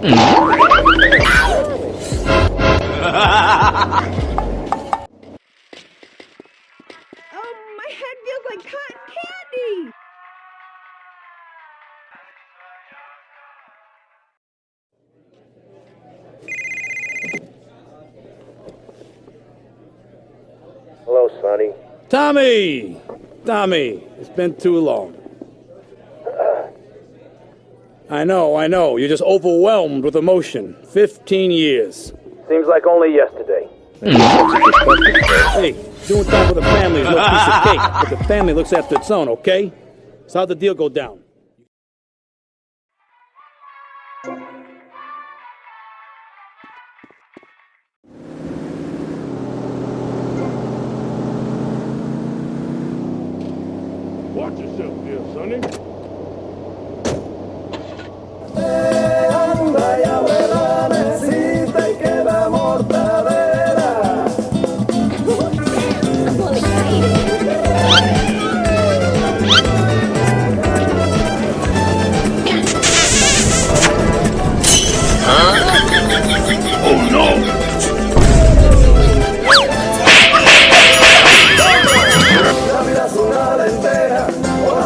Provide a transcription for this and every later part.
Mm-hmm. Hello, Sonny. Tommy! Tommy, it's been too long. I know, I know. You're just overwhelmed with emotion. Fifteen years. Seems like only yesterday. Hey, doing time for the family is no piece of cake, but the family looks after its own, okay? So how'd the deal go down? Watch yourself there, Sonny.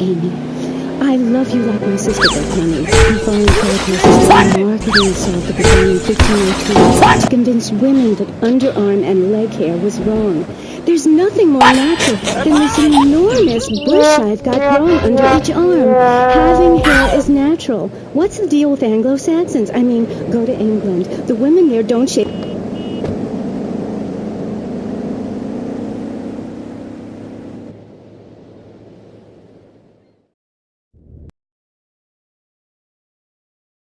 Amy, I love you like my sister does, honey. I'm falling for my sister marketing assault that began in 1502 to convince women that underarm and leg hair was wrong. There's nothing more natural than this enormous bush I've got growing under each arm. Having hair is natural. What's the deal with Anglo-Saxons? I mean, go to England. The women there don't shave.